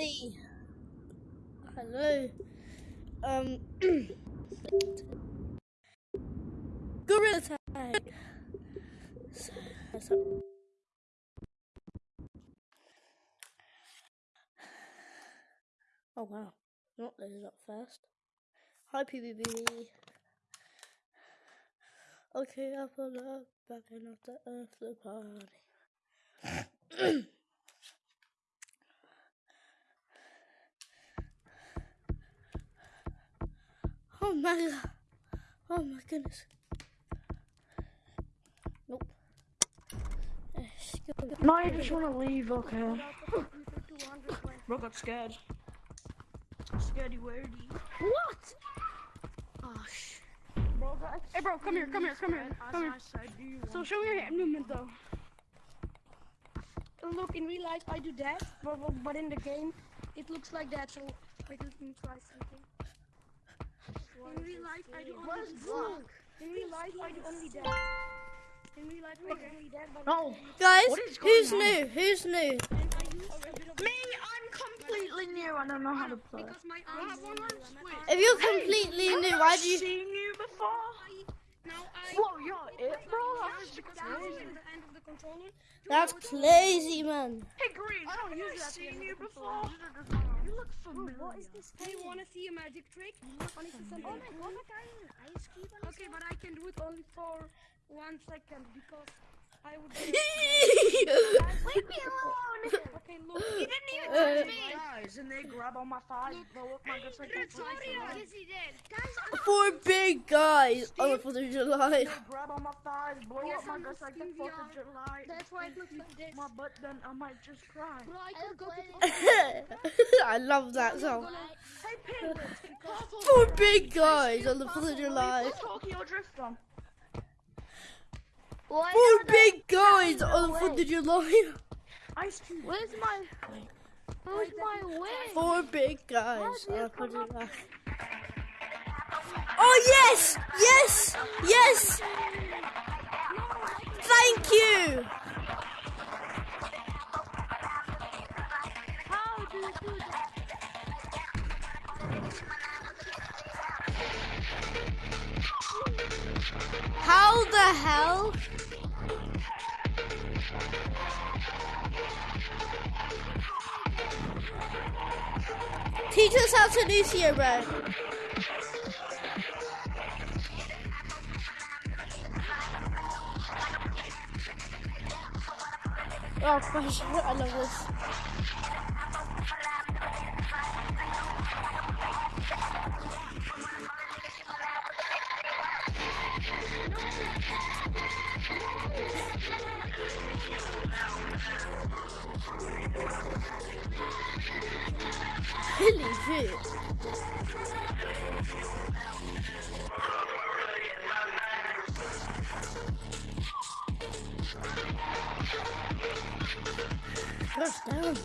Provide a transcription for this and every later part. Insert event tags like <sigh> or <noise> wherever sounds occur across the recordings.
Buddy. Hello. Um. <clears throat> Gorilla tag. So, so- Oh wow. Not loaded up first. Hi PBB. Okay, up on up, back in the earth the party. <clears throat> oh my god. Oh my goodness. Nope. No, I just want to leave, okay. Bro got scared. Scaredy wordy. What? Oh, sh. Bro got Hey, bro, come here, come here, come here, come here. So show me your hand movement, though. Look, in real life, I do that, but, but- but in the game, it looks like that. So wait, let me try something. In real life, I do only look. In real life, I do only that. In real life, I do only that, but No. Guys, What is going who's on? new? Who's new? I use a bit of Me, I'm completely new. I don't know how to play. because my arm. If you're completely new, why do you? seen you before? Whoa, you're it, bro. That's crazy. the end of the controller. That's crazy, man. Hey, Green, I don't use that seen you before. You look familiar. What is this? Do you want to see a magic trick? Only for some oh Okay, but I can do it only for one second because I would. <laughs> Leave me alone. <laughs> okay, look. You didn't even touch me. Guys, and they grab on my thighs, blow up my guts like a Yes, he did. Guys, Four big guys on the 4th of July. They grab on my thighs, blow Yes, up my guts like the 4th of July. that's why it looks like this. My butt, then I might just cry. Bro, I <laughs> could go to I love that song. Hey, penguins, Four big guys on the 4th of July. What's Tokyo Drift on? Four big guys on oh, the 4th of July. Ice Cube. Where's my Where's my way? Four big guys on the 4th of July. Oh, yes! Yes! Yes! Thank you! How do you do that? How the hell? Teach us how to do here, bro. Oh gosh, I love this. Press down.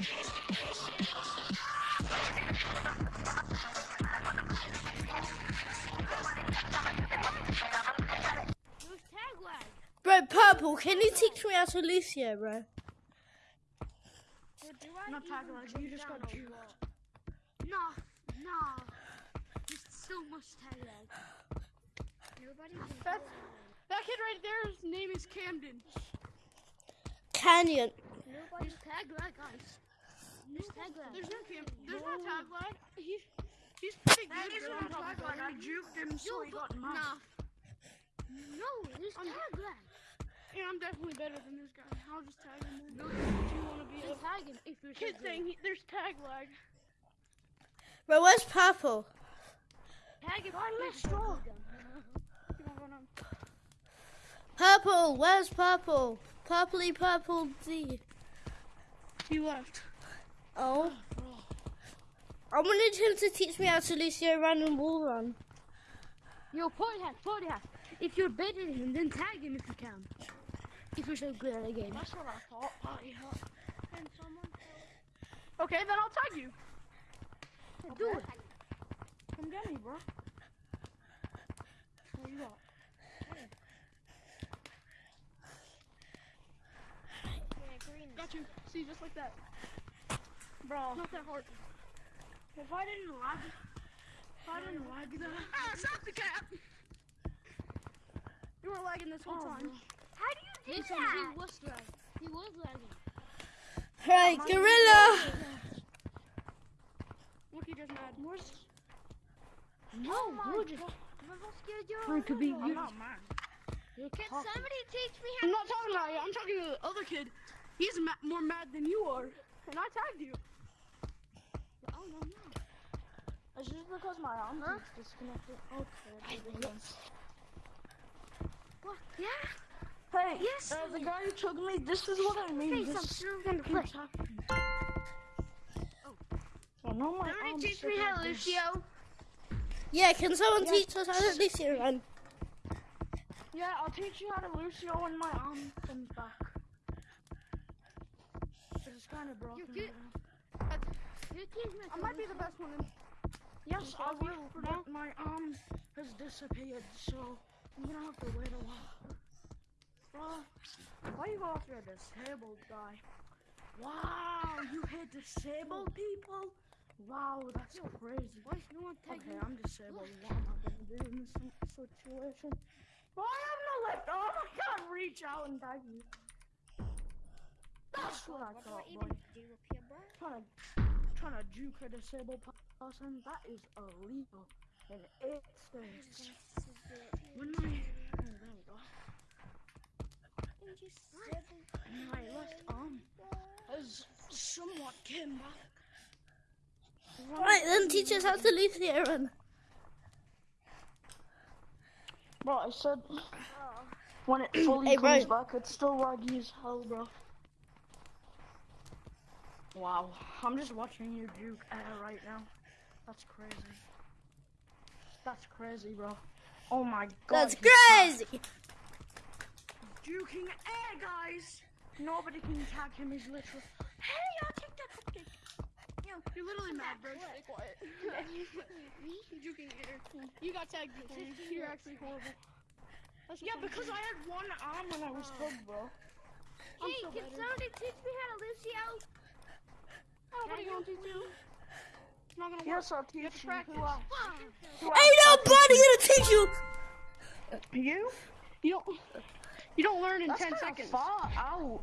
Use can you teach me how to Lucio, bro? So do I Not even tag lag, you just got down? juiced. No, no. There's so much tag lag. Nobody That's, that kid right there's name is Camden. Canyon. Nobody's tag lag, guys. There's tag lag. There's no Cam. There's no tag lag. He, he's pretty That good. is bro. not tag lag. I juked him so he got mad. Nah. No, there's tag lag. Yeah, I'm definitely better than this guy. I'll just tag him. in. Do you want to be Just a tag him if you're kid so good. saying he, there's tag lag? Bro, where's Purple? Tag him. I if left you're straw. good. Come on, run on. Purple, where's Purple? Purpley Purple D. He left. Oh. I wanted him to teach me how to Lucio run and wall run. Yo, party hat, party hat. If you're better than him, then tag him if you can. If you're so good at the game. That's what I thought. And someone. Okay, then I'll tag you. I'll Do it. Come get me, bro. What you got? Yeah, got you. See, just like that. Bro. Not that hard. If I didn't lag, if I didn't lag that. Ah, stop the cap! You were lagging this whole oh, time. Bro do you do Listen, that? he was lagging. He was lagging. Right, gorilla. Look, he just mad. Where's No, we're just Trying to be I'm not mad. Can somebody teach me how I'm not talking about you. I'm talking to the other kid. He's ma- more mad than you are. And I tagged you. Oh, no, no. It's just because my arm is disconnected. Okay. What? Yeah? Hey, Yes. uh, the guy who took me, this is what I mean. Say This something on the keeps flick. happening. Oh, no, my Somebody arm's teach me how, like this. Lucio. Yeah, can someone teach us how to Lucio run? Yeah, I'll teach you how to Lucio when my arm comes back. It's kind of broken. get- right now. You teach I might be the best one. In- Yes, I will, but my arm has disappeared, so I'm gonna have to wait a while. Why you go after a disabled guy? Wow, you hit disabled people? Wow, that's crazy. Why is no one tagging Okay. I'm disabled. What am I gonna do in this si- situation? Well, I have no left arm. Oh, I can't reach out and tag you. That's what I thought, boy. do up here, bro? Trying to, trying to juke a disabled person, that is illegal. And it states. When my, oh, there we go. My left arm has somewhat came back. Right, then teach us how to leave the run. Bro, I said when it <clears throat> fully Hey, bro. comes back, it's still laggy as hell, bro. Wow, I'm just watching you juke air right now. That's crazy. That's crazy, bro. Oh my god. That's crazy. Juking air, guys. Nobody can tag him. He's literally. Hey, I'll take that cupcake. You're literally mad, bro. Stay quiet. You're <laughs> juking air. You got tagged before. You're actually horrible. That's Yeah, because. I had one arm when I was oh. hugged, bro. I'm Hey, so can better. somebody teach me how to Lucio? Nobody gonna teach you. It's not gonna work. Yes, I'll teach have to you. Who else? Who Ain't nobody gonna teach you. You? You don't. You don't learn in That's 10 seconds. far out.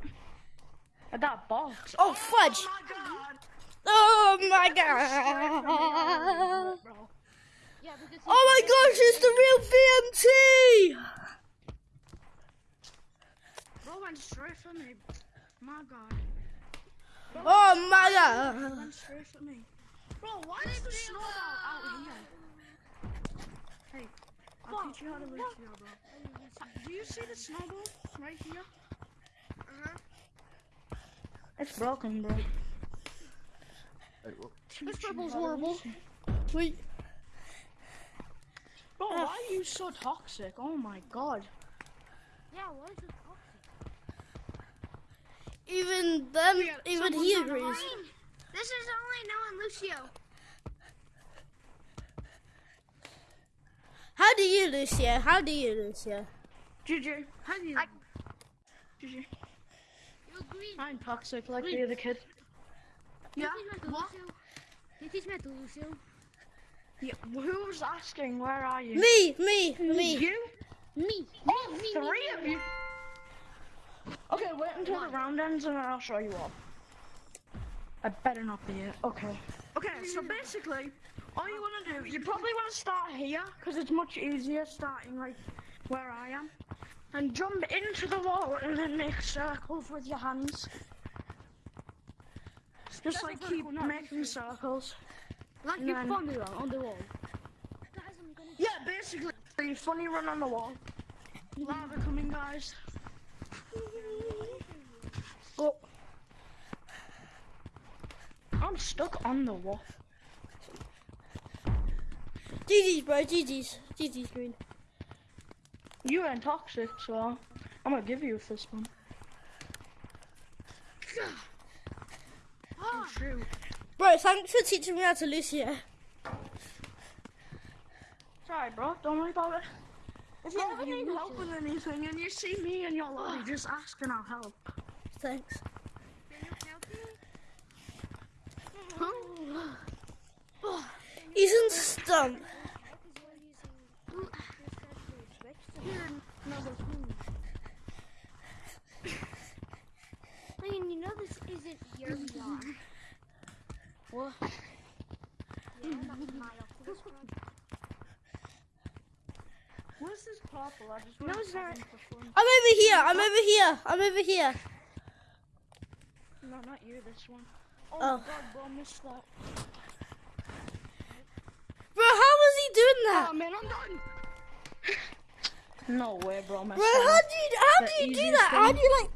At that box. Oh fudge! Oh, my god! Oh my god! Yeah, Oh my gosh, it's the real VMT! Bro went straight for me. My god. Oh my god! Went straight for me. Bro, why is the snowball out here? Hey, I'll teach you how to live here, bro. Do you see the snowball right here? Uh-huh. It's broken, bro. This purple's horrible. Wait, Bro, why are you so toxic? Oh my god. Yeah, what is it called? even them, Yeah, even he on the agrees. Green. This is only knowing Lucio. Do you, Lucia? How do you, Lucia? GG. How do you? I- GG. You're green. I'm toxic like the other kid. Yeah? Teach me What? to Lucio? You teach me how Lucio? Yeah. Who's asking? Where are you? Me, me, me. You? Me. Oh, me, me, three me, of you. Okay, wait until the round ends and then I'll show you all. I better not be it. Okay. Okay, so basically, all you want to do, you probably want to start here because it's much easier starting like where I am, and jump into the wall and then make circles with your hands. Just like keep making circles. Like And you then- funny one on the wall. Yeah, basically, funny run on the wall. Lava coming, guys. Oh, I'm stuck on the wall. GG's, bro, GG's. GG's green. You ain't toxic, so I'm gonna give you a fist bump. Oh shoot. Bro, thanks for teaching me how to Lucia. Sorry, bro. Don't worry about it. If you ever need help with anything and you see me in your lobby, just ask and I'll help. Thanks. Yeah, He's in stump. I mean, you know this isn't your What? Yeah, that's my Oculus One. What's this purple? I just No, want it's to not. for fun. I'm over here. I'm over here. I'm over here. No, not you, this one. Oh, Oh. my god, bro, I missed that. Bro, how was he doing that? Oh, man, I'm done. no way, bro, I Bro, how do you how do you do easiest that? How do you like?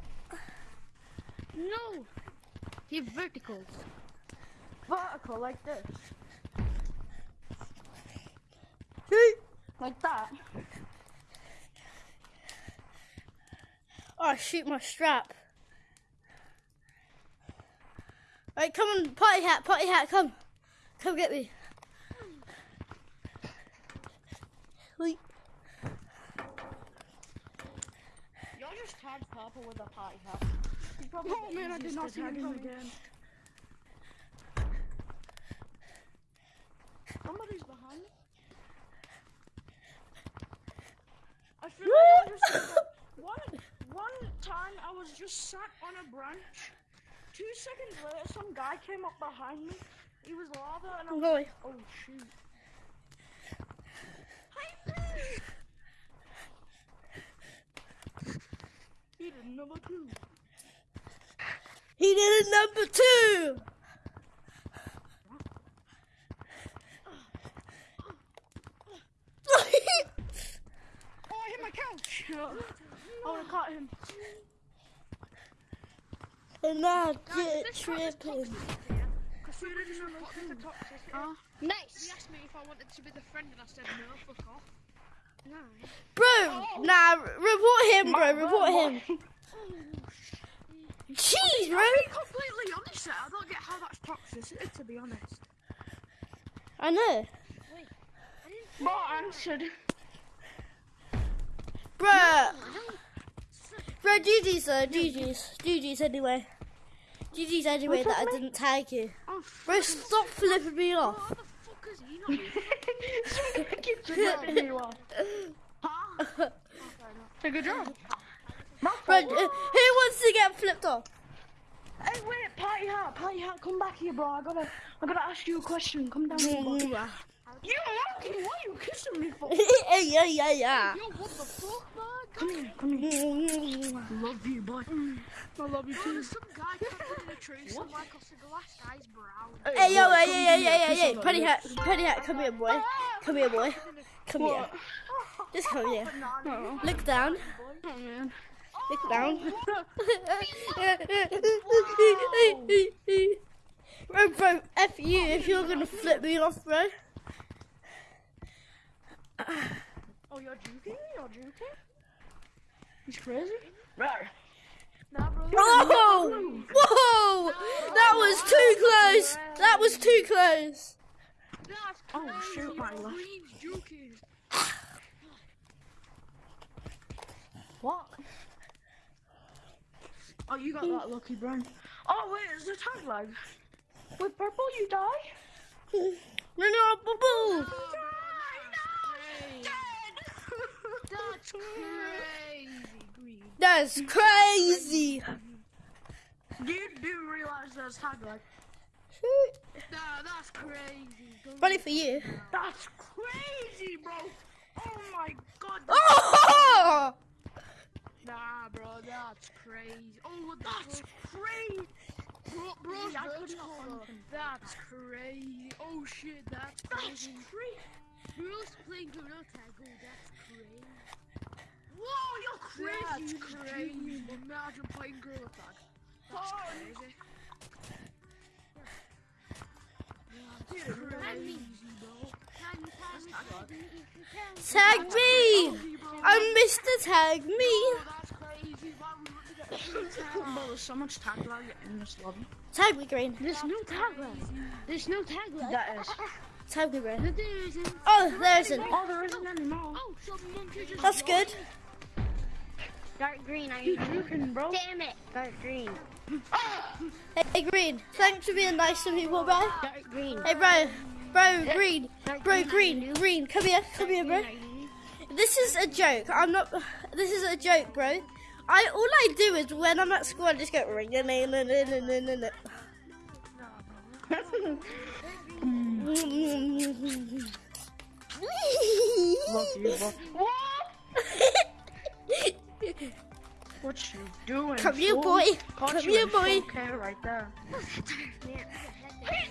No! You have verticals. Vertical, like this. Like that. Oh, shoot my strap. Right, come on, party hat, party hat, come. Come get me. Wait. Y'all just tagged purple with a party hat. Oh man, I did not see him tag him coming. again. Somebody's behind me. I feel like I just one one time I was just sat on a branch. Two seconds later, some guy came up behind me. He was lava, and I I'm was going. oh shoot. Hi, He did number two. He did it number two. Oh, I hit my couch. Oh, I caught him. and now Guys, get this part is tripping. toxic here. Cause you didn't know the toxicity. Uh, he Nice! asked me if I wanted to be the friend and I said no, fuck off. Nice. Bro, nah, report him, bro, report him. <laughs> Jeez, bro. To be completely honest, I don't get how that's toxicity, to be honest. I know. Bro answered. Bruh. Bro, GG's though, GG's. GG's anyway. GG's anyway that I didn't tag you. Oh, Bro, stop flipping me off. How the fuck is he not here? Keep forgetting you are. Huh? <laughs> Take a job. Bro, uh, who wants to get flipped off? Hey, wait, party hat, party hat, come back here, bro. I gotta, I gotta ask you a question. Come down here, bro. yeah, You monkey, what are you kissing me for? yeah, yeah, <laughs> yeah. Yo, what the fuck, man? Come here, come here. Love you, boy. I love you too. There's some guy trapped in a tree somewhere because the glass guy's brown. Hey, yo, boy, hey, come yeah, yeah, here, yeah, yeah, kiss yeah. on the Penny hat, lips. penny hat, come here, boy. Come here, boy. Come here. What? Just come here. <laughs> Oh, Look down. oh man. Look down. <laughs> <laughs> <laughs> bro, bro, F you if you're gonna flip me off, bro. Oh, you're joking? You're joking? He's crazy? Right. Nah, bro. Oh! Whoa! That was too close! That was too close! That's Oh, crazy. shoot, my bro. left. Green's joking. What? Oh, you got that lucky, Brian. Oh, wait, is the tag lag? With purple, you die? No, no, boo boo! That's crazy, Green. That's crazy! You do realize there's tag lag? Nah, that's crazy. Go Funny for you. That's crazy, bro. Oh my god. Oh! Nah, bro, that's crazy. Oh, what That's crazy. Bro, bro's Yeah, I couldn't vertical. find him. That's crazy. Oh shit, that's That's crazy. crazy. Bro's playing Gorilla Tag. Oh, that's crazy. Whoa, you're crazy. That's crazy. Imagine playing Gorilla Tag. That's Oh, crazy. Dude, Crazy, bro. Tag me! I'm Mr. Tag Me! Oh, that's crazy. Why would we want to get Bro, there's so much tag lag in this lobby. Tag me, Green. There's no tag lag. There's no tag lag. That is. Tag me, Green. But there isn't. Oh, there isn't. Oh, there isn't anymore. Oh, some That's good. Dark green, are You you joking, bro? Damn it! Dark green. Hey, hey, Green. Thanks for being nice to people, bro. Dark green. Hey, bro. Bro, Green. Bro, green, Green. Come here. Come here, bro. This is a joke. I'm not. This is a joke, bro. I all I do is when I'm at school, I just go ring. Love you, bro. What you doing? Come here, boy. Come here, boy. 4K right there. <laughs>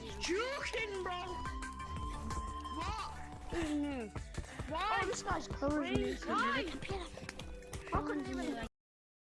He's joking, bro. Why? Oh, this guy's crazy. Why? How could you